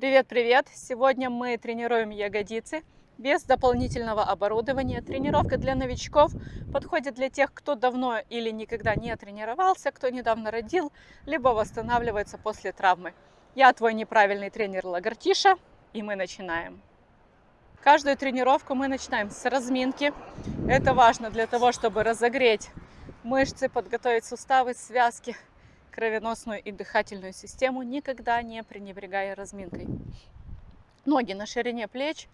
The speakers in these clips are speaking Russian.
Привет-привет! Сегодня мы тренируем ягодицы без дополнительного оборудования. Тренировка для новичков подходит для тех, кто давно или никогда не тренировался, кто недавно родил, либо восстанавливается после травмы. Я твой неправильный тренер Лагартиша, и мы начинаем. Каждую тренировку мы начинаем с разминки. Это важно для того, чтобы разогреть мышцы, подготовить суставы, связки, кровеносную и дыхательную систему, никогда не пренебрегая разминкой. Ноги на ширине плеч,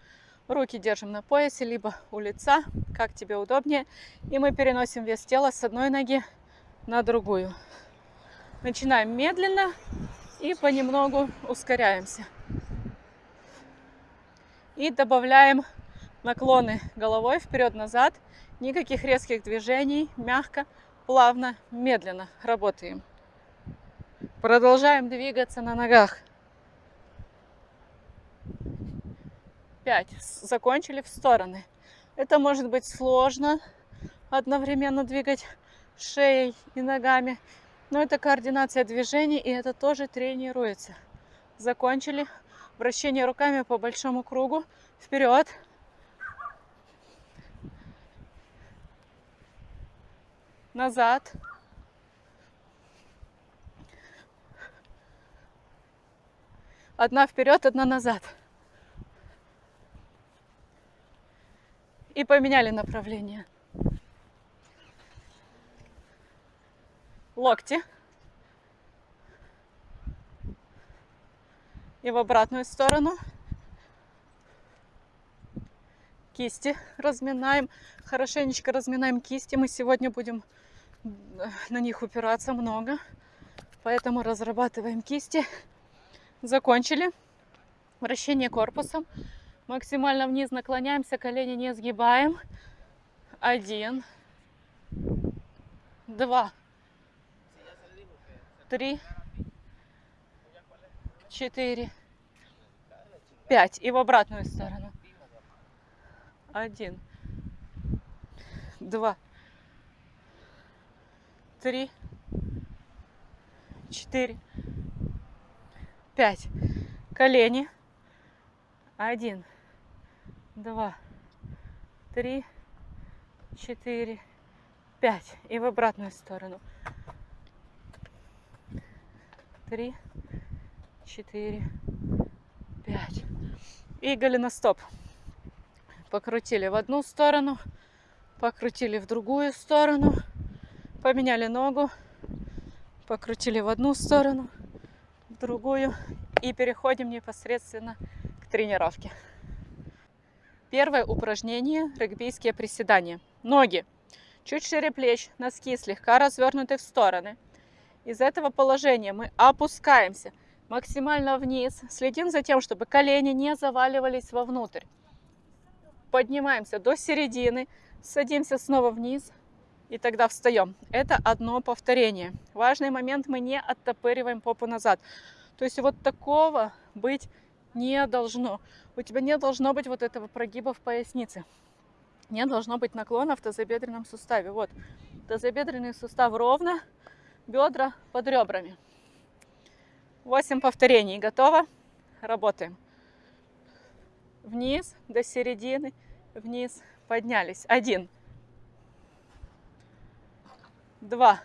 руки держим на поясе, либо у лица, как тебе удобнее. И мы переносим вес тела с одной ноги на другую. Начинаем медленно и понемногу ускоряемся. И добавляем наклоны головой вперед-назад. Никаких резких движений, мягко, плавно, медленно работаем. Продолжаем двигаться на ногах. Пять. Закончили в стороны. Это может быть сложно одновременно двигать шеей и ногами. Но это координация движений, и это тоже тренируется. Закончили. Вращение руками по большому кругу. Вперед. Назад. Одна вперед, одна назад. И поменяли направление. Локти. И в обратную сторону. Кисти разминаем. Хорошенечко разминаем кисти. Мы сегодня будем э, на них упираться много. Поэтому разрабатываем кисти. Закончили. Вращение корпусом. Максимально вниз наклоняемся, колени не сгибаем. Один. Два. Три. Четыре. Пять. И в обратную сторону. Один. Два. Три. Четыре пять. Колени. Один, два, три, четыре, пять. И в обратную сторону. Три, четыре, пять. И голеностоп. Покрутили в одну сторону, покрутили в другую сторону, поменяли ногу, покрутили в одну сторону, другую и переходим непосредственно к тренировке. Первое упражнение – регбийские приседания. Ноги чуть шире плеч, носки слегка развернуты в стороны. Из этого положения мы опускаемся максимально вниз, следим за тем, чтобы колени не заваливались вовнутрь. Поднимаемся до середины, садимся снова вниз, и тогда встаем. Это одно повторение. Важный момент, мы не оттопыриваем попу назад. То есть вот такого быть не должно. У тебя не должно быть вот этого прогиба в пояснице. Не должно быть наклона в тазобедренном суставе. Вот, тазобедренный сустав ровно, бедра под ребрами. 8 повторений. Готово? Работаем. Вниз, до середины, вниз, поднялись. Один два,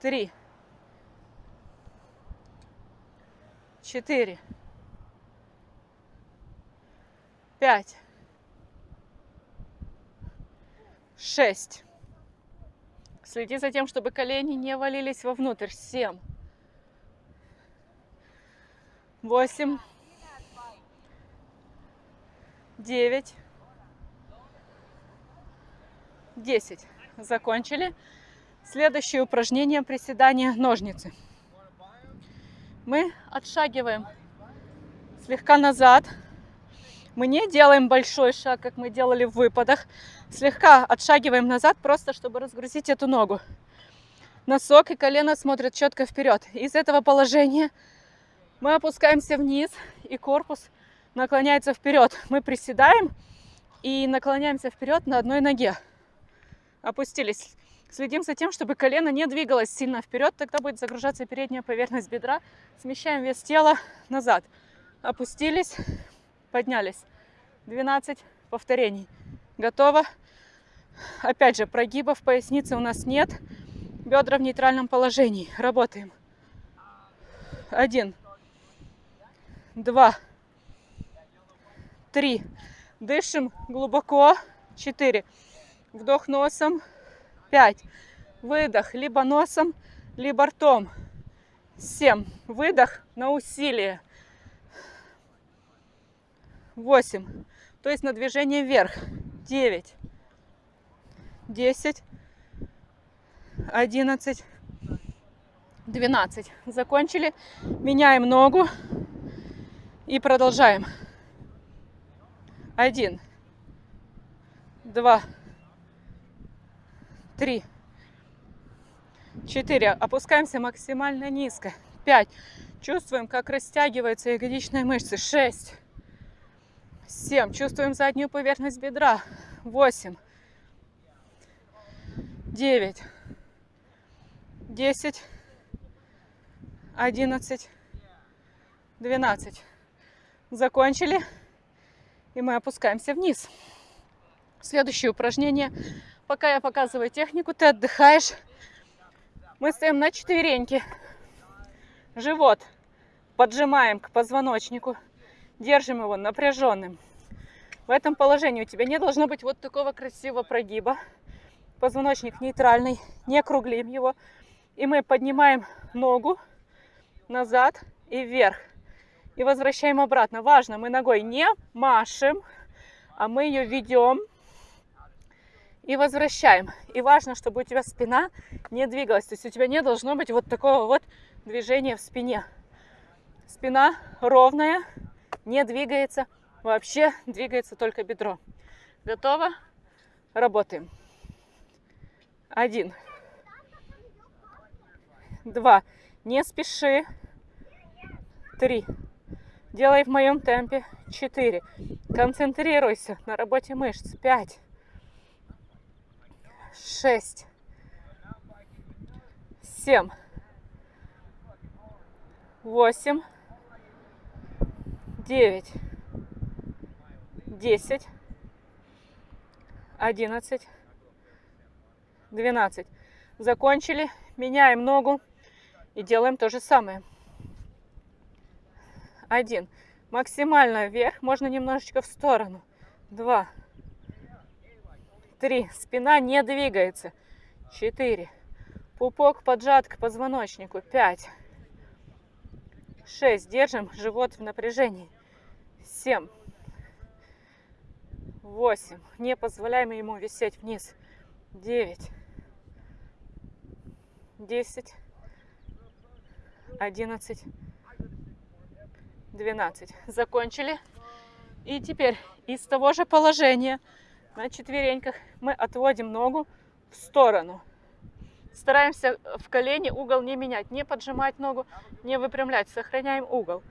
три, четыре, пять, шесть. Следи за тем, чтобы колени не валились вовнутрь. Семь, восемь, девять, 10. Закончили. Следующее упражнение приседания ножницы. Мы отшагиваем слегка назад. Мы не делаем большой шаг, как мы делали в выпадах. Слегка отшагиваем назад, просто чтобы разгрузить эту ногу. Носок и колено смотрят четко вперед. Из этого положения мы опускаемся вниз, и корпус наклоняется вперед. Мы приседаем и наклоняемся вперед на одной ноге опустились. Следим за тем, чтобы колено не двигалось сильно вперед, тогда будет загружаться передняя поверхность бедра. Смещаем вес тела назад. Опустились, поднялись. 12 повторений. Готово. Опять же, прогибов поясницы у нас нет. Бедра в нейтральном положении. Работаем. Один. Два. Три. Дышим глубоко. Четыре. Вдох носом. Пять. Выдох либо носом, либо ртом. Семь. Выдох на усилие. Восемь. То есть на движение вверх. Девять. Десять. Одиннадцать. Двенадцать. Закончили. Меняем ногу. И продолжаем. Один. Два три, четыре. Опускаемся максимально низко. Пять. Чувствуем, как растягиваются ягодичные мышцы. Шесть, семь. Чувствуем заднюю поверхность бедра. Восемь, девять, десять, одиннадцать, двенадцать. Закончили. И мы опускаемся вниз. Следующее упражнение Пока я показываю технику, ты отдыхаешь. Мы стоим на четвереньке. Живот поджимаем к позвоночнику. Держим его напряженным. В этом положении у тебя не должно быть вот такого красивого прогиба. Позвоночник нейтральный, не округлим его. И мы поднимаем ногу назад и вверх. И возвращаем обратно. Важно, мы ногой не машем, а мы ее ведем и возвращаем. И важно, чтобы у тебя спина не двигалась. То есть у тебя не должно быть вот такого вот движения в спине. Спина ровная, не двигается. Вообще двигается только бедро. Готово? Работаем. Один. Два. Не спеши. Три. Делай в моем темпе. Четыре. Концентрируйся на работе мышц. Пять шесть, семь, восемь, девять, десять, одиннадцать, двенадцать. Закончили. Меняем ногу и делаем то же самое. Один. Максимально вверх, можно немножечко в сторону. Два. Три. Спина не двигается. Четыре. Пупок поджат к позвоночнику. Пять. Шесть. Держим живот в напряжении. Семь. Восемь. Не позволяем ему висеть вниз. Девять. Десять. Одиннадцать. Двенадцать. Закончили. И теперь из того же положения на четвереньках мы отводим ногу в сторону. Стараемся в колени угол не менять, не поджимать ногу, не выпрямлять, сохраняем угол.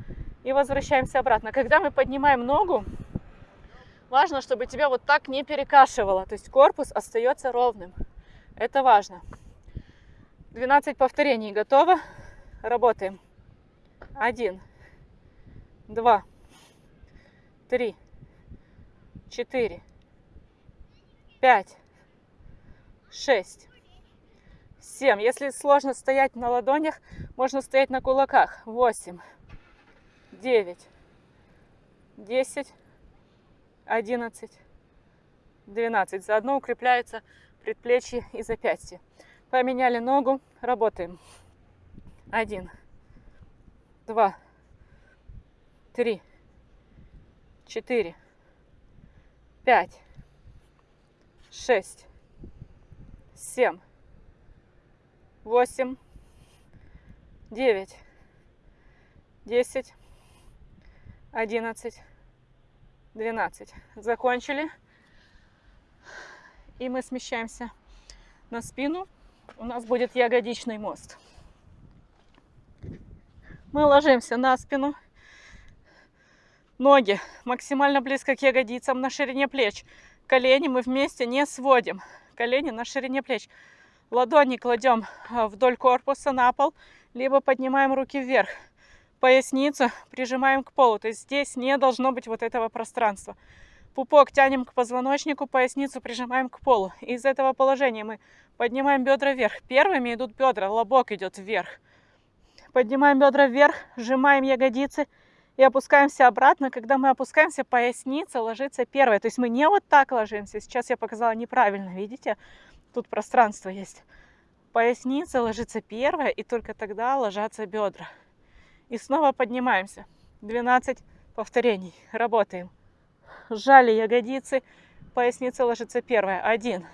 И возвращаемся обратно. Когда мы поднимаем ногу, важно, чтобы тебя вот так не перекашивало, то есть корпус остается ровным. Это важно. 12 повторений готово. Работаем. Один, два, три, четыре, пять, шесть, семь. Если сложно стоять на ладонях, можно стоять на кулаках. Восемь, девять, десять, одиннадцать, двенадцать. Заодно укрепляются предплечье и запястье. Поменяли ногу, работаем. Один, два, три, четыре, пять, шесть, семь, восемь, девять, десять, одиннадцать, двенадцать. Закончили. И мы смещаемся на спину. У нас будет ягодичный мост. Мы ложимся на спину. Ноги максимально близко к ягодицам на ширине плеч. Колени мы вместе не сводим. Колени на ширине плеч. Ладони кладем а, вдоль корпуса на пол, либо поднимаем руки вверх. Поясницу прижимаем к полу. То есть здесь не должно быть вот этого пространства. Пупок тянем к позвоночнику, поясницу прижимаем к полу. Из этого положения мы поднимаем бедра вверх. Первыми идут бедра, лобок идет вверх. Поднимаем бедра вверх, сжимаем ягодицы и опускаемся обратно. Когда мы опускаемся, поясница ложится первая. То есть мы не вот так ложимся. Сейчас я показала неправильно, видите? Тут пространство есть. Поясница ложится первая, и только тогда ложатся бедра. И снова поднимаемся. 12 повторений. Работаем. Сжали ягодицы. Поясница ложится первая. Один.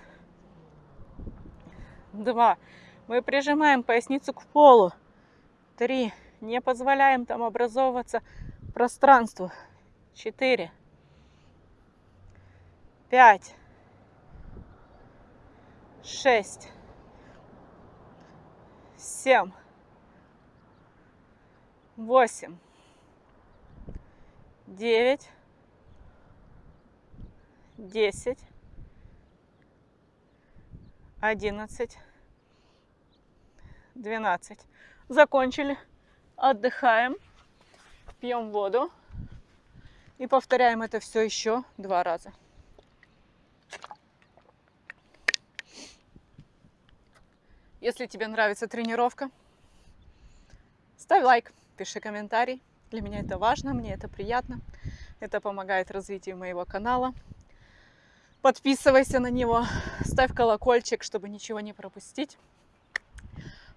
Два. Мы прижимаем поясницу к полу. Три. Не позволяем там образовываться пространству. Четыре. Пять шесть, семь, восемь, девять, десять, одиннадцать, двенадцать. Закончили. Отдыхаем, пьем воду и повторяем это все еще два раза. Если тебе нравится тренировка, ставь лайк, пиши комментарий. Для меня это важно, мне это приятно. Это помогает развитию моего канала. Подписывайся на него, ставь колокольчик, чтобы ничего не пропустить.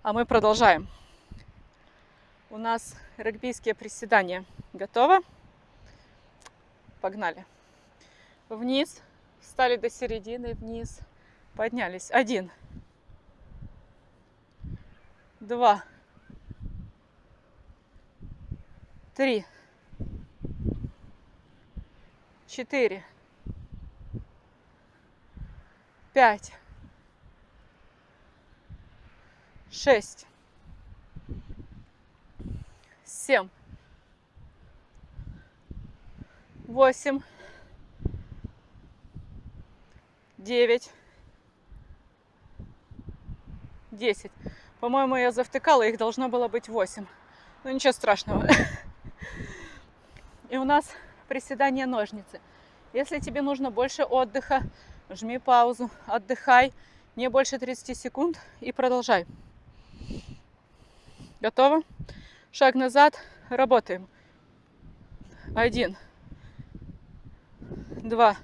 А мы продолжаем. У нас регбийские приседания. Готово? Погнали. Вниз. Встали до середины, вниз. Поднялись. Один два, три, четыре, пять, шесть, семь, восемь, девять, десять. По-моему, я завтыкала, их должно было быть 8. Ну ничего страшного. И у нас приседание ножницы. Если тебе нужно больше отдыха, жми паузу, отдыхай, не больше 30 секунд и продолжай. Готово? Шаг назад, работаем. Один, два,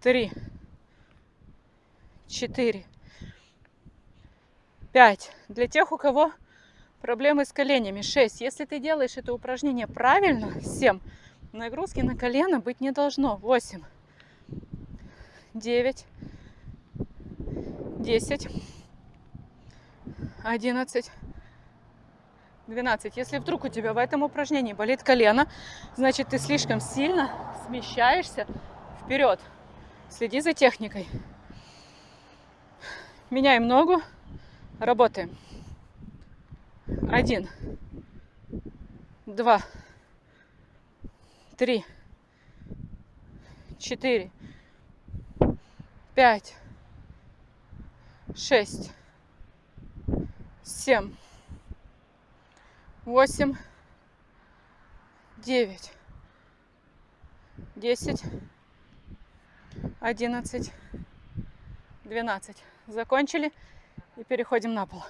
три, четыре, 5. Для тех, у кого проблемы с коленями. 6. Если ты делаешь это упражнение правильно, 7. Нагрузки на колено быть не должно. 8. 9. 10. 11. 12. Если вдруг у тебя в этом упражнении болит колено, значит ты слишком сильно смещаешься вперед. Следи за техникой. Меняем ногу. Работаем. Один, два, три, четыре, пять, шесть, семь, восемь, девять, десять, одиннадцать, двенадцать. Закончили. И переходим на пол.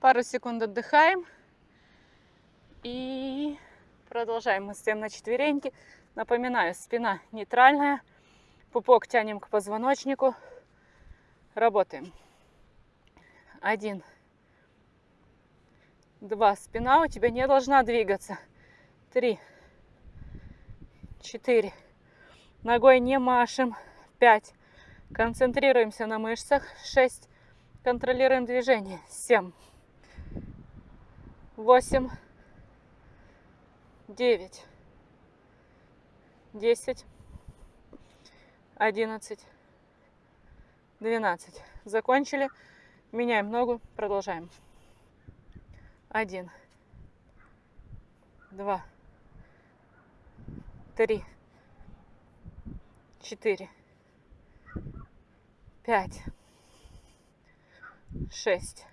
Пару секунд отдыхаем. И продолжаем. Мы стоим на четвереньки. Напоминаю, спина нейтральная. Пупок тянем к позвоночнику. Работаем. Один. Два. Спина у тебя не должна двигаться. Три. Четыре. Ногой не машем. 5. Концентрируемся на мышцах. 6. Контролируем движение. 7. 8. 9. 10. 11. 12. Закончили. Меняем ногу. Продолжаем. 1. 2. 3. четыре, пять, шесть,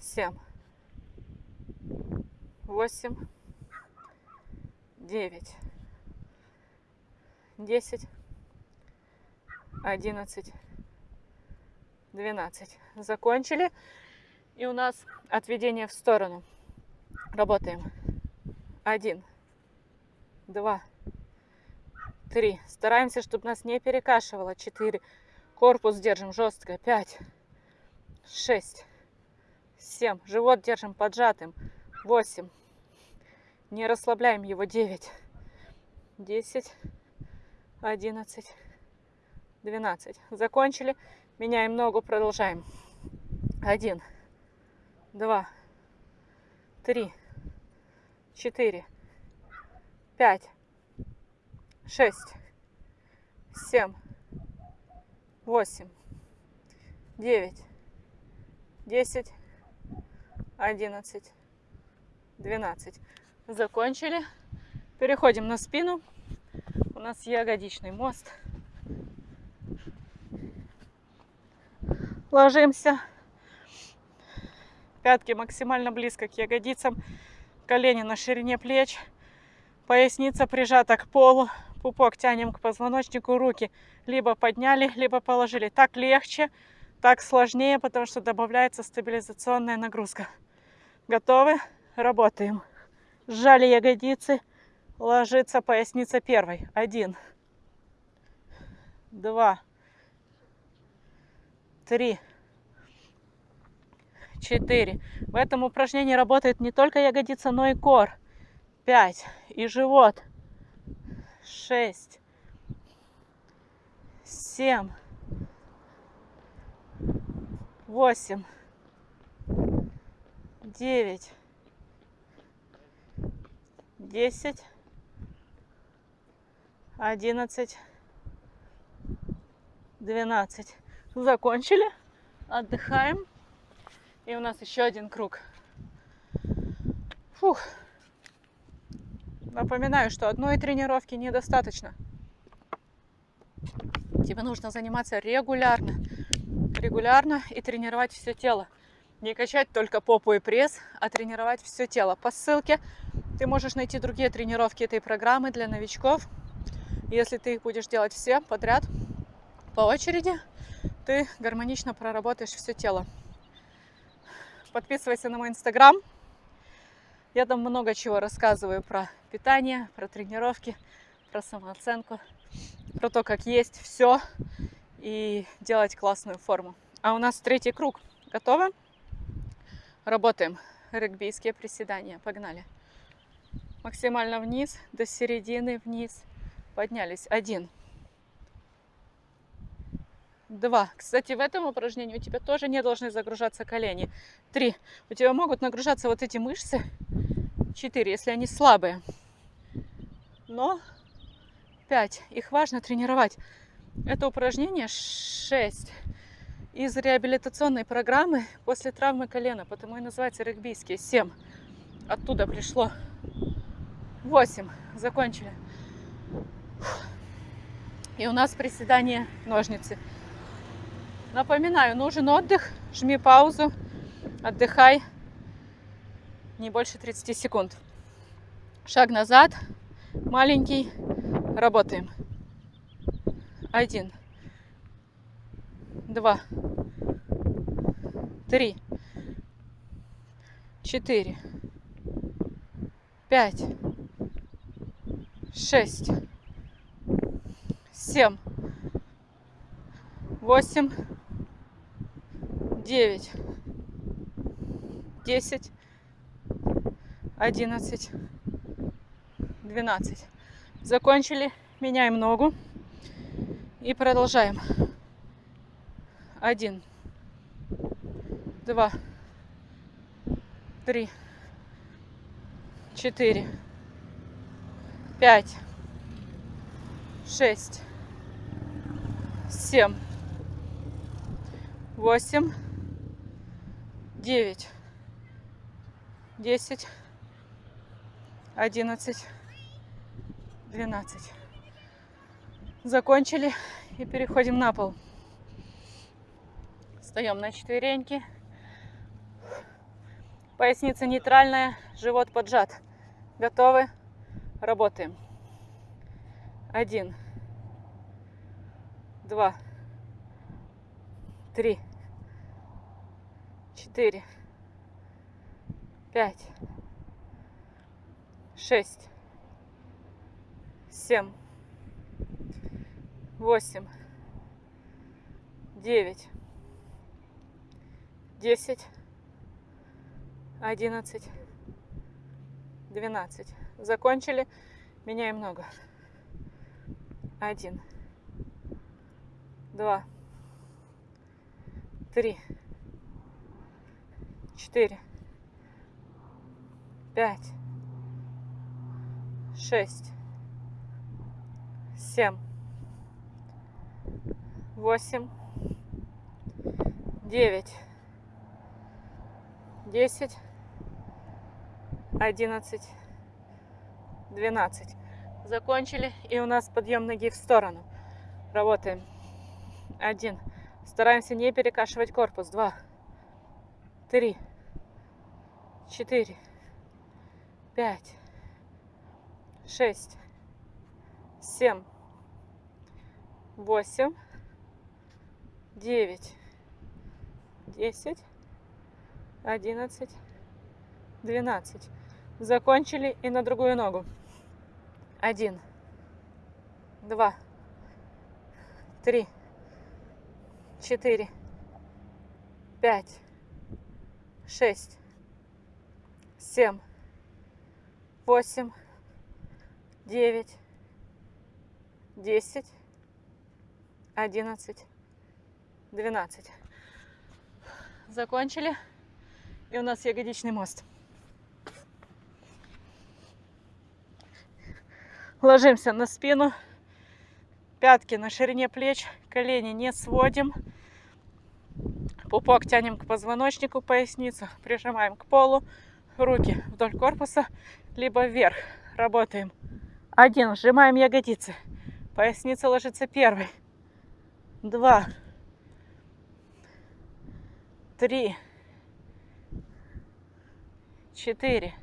семь, восемь, девять, десять, одиннадцать, двенадцать. Закончили. И у нас отведение в сторону. Работаем. Один, два, три. Стараемся, чтобы нас не перекашивало. Четыре. Корпус держим жестко. Пять, шесть, семь. Живот держим поджатым. Восемь. Не расслабляем его. Девять, десять, одиннадцать, двенадцать. Закончили. Меняем ногу. Продолжаем. Один, два, три, четыре, пять, шесть, семь, восемь, девять, десять, одиннадцать, двенадцать. Закончили. Переходим на спину. У нас ягодичный мост. Ложимся. Пятки максимально близко к ягодицам. Колени на ширине плеч. Поясница прижата к полу. Пупок тянем к позвоночнику. Руки либо подняли, либо положили. Так легче, так сложнее, потому что добавляется стабилизационная нагрузка. Готовы? Работаем. Сжали ягодицы. Ложится поясница первой. Один. Два. Три четыре. В этом упражнении работает не только ягодица, но и кор. Пять. И живот. Шесть. Семь. Восемь. Девять. Десять. Одиннадцать. Двенадцать. Закончили. Отдыхаем. И у нас еще один круг. Фух. Напоминаю, что одной тренировки недостаточно. Тебе нужно заниматься регулярно. Регулярно и тренировать все тело. Не качать только попу и пресс, а тренировать все тело. По ссылке ты можешь найти другие тренировки этой программы для новичков. Если ты их будешь делать все подряд, по очереди, ты гармонично проработаешь все тело. Подписывайся на мой инстаграм. Я там много чего рассказываю про питание, про тренировки, про самооценку, про то, как есть все и делать классную форму. А у нас третий круг. Готовы? Работаем. Регбийские приседания. Погнали. Максимально вниз, до середины вниз. Поднялись. Один два. Кстати, в этом упражнении у тебя тоже не должны загружаться колени. Три. У тебя могут нагружаться вот эти мышцы. Четыре, если они слабые. Но пять. Их важно тренировать. Это упражнение шесть из реабилитационной программы после травмы колена, потому и называется регбийские. Семь. Оттуда пришло. Восемь. Закончили. И у нас приседание ножницы. Напоминаю, нужен отдых, жми паузу, отдыхай. Не больше 30 секунд. Шаг назад, маленький, работаем. Один, два, три, четыре, пять, шесть, семь, восемь, девять, десять, одиннадцать, двенадцать. Закончили. Меняем ногу. И продолжаем. Один, два, три, четыре, пять, шесть, семь, восемь, девять, десять, одиннадцать, двенадцать. Закончили и переходим на пол. Встаем на четвереньки. Поясница нейтральная, живот поджат. Готовы? Работаем. Один, два, три, четыре, пять, шесть, семь, восемь, девять, десять, одиннадцать, двенадцать. Закончили. Меняем ногу. Один, два, три, четыре, пять, шесть, семь, восемь, девять, десять, одиннадцать, двенадцать. Закончили. И у нас подъем ноги в сторону. Работаем. Один. Стараемся не перекашивать корпус. Два. Три. Четыре. Пять. Шесть. Семь. Восемь. Девять. Десять. Одиннадцать. Двенадцать. Закончили и на другую ногу. Один, два, три, четыре, пять, шесть, семь, восемь, девять, десять, одиннадцать, двенадцать. Закончили. И у нас ягодичный мост. Ложимся на спину, пятки на ширине плеч, колени не сводим. Пупок тянем к позвоночнику, поясницу прижимаем к полу, руки вдоль корпуса, либо вверх. Работаем. Один, сжимаем ягодицы. Поясница ложится первой. Два. Три. Четыре.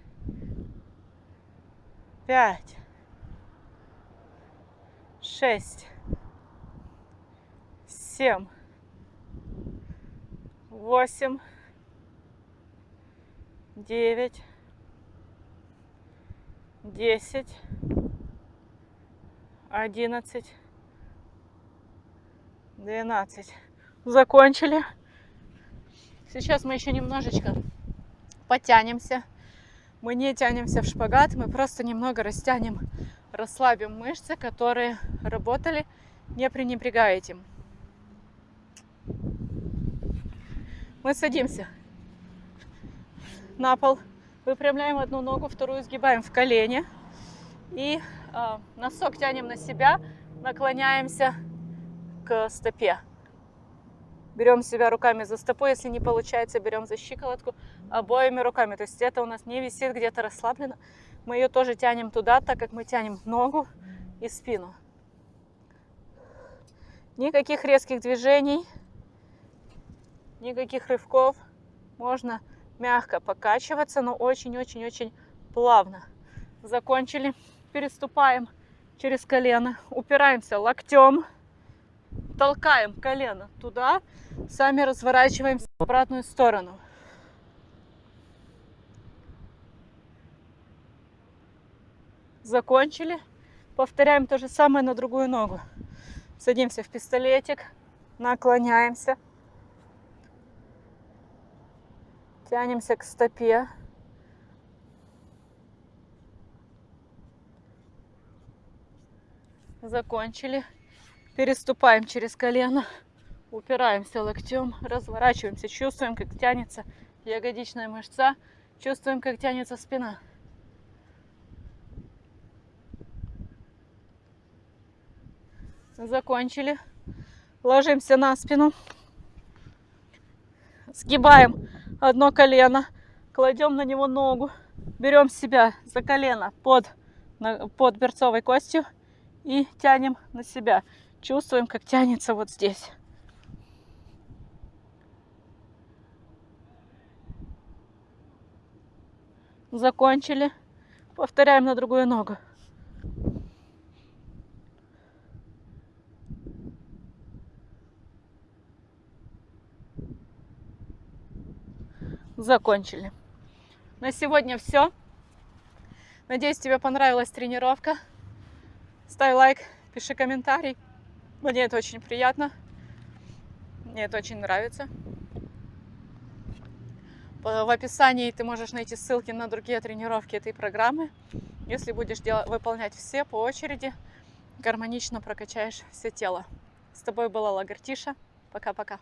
Пять шесть, семь, восемь, девять, десять, одиннадцать, двенадцать. Закончили. Сейчас мы еще немножечко потянемся. Мы не тянемся в шпагат, мы просто немного растянем расслабим мышцы, которые работали, не пренебрегая этим. Мы садимся на пол, выпрямляем одну ногу, вторую сгибаем в колени и э, носок тянем на себя, наклоняемся к стопе. Берем себя руками за стопу, если не получается, берем за щиколотку обоими руками. То есть это у нас не висит где-то расслаблено, мы ее тоже тянем туда, так как мы тянем ногу и спину. Никаких резких движений, никаких рывков. Можно мягко покачиваться, но очень-очень-очень плавно. Закончили. Переступаем через колено, упираемся локтем, толкаем колено туда, сами разворачиваемся в обратную сторону. закончили. Повторяем то же самое на другую ногу. Садимся в пистолетик, наклоняемся, тянемся к стопе. Закончили. Переступаем через колено, упираемся локтем, разворачиваемся, чувствуем, как тянется ягодичная мышца, чувствуем, как тянется спина. Закончили. Ложимся на спину. Сгибаем одно колено. Кладем на него ногу. Берем себя за колено под, под берцовой костью И тянем на себя. Чувствуем, как тянется вот здесь. Закончили. Повторяем на другую ногу. Закончили. На сегодня все. Надеюсь, тебе понравилась тренировка. Ставь лайк, пиши комментарий. Мне это очень приятно. Мне это очень нравится. В описании ты можешь найти ссылки на другие тренировки этой программы. Если будешь делать, выполнять все по очереди, гармонично прокачаешь все тело. С тобой была Лагартиша. Пока-пока.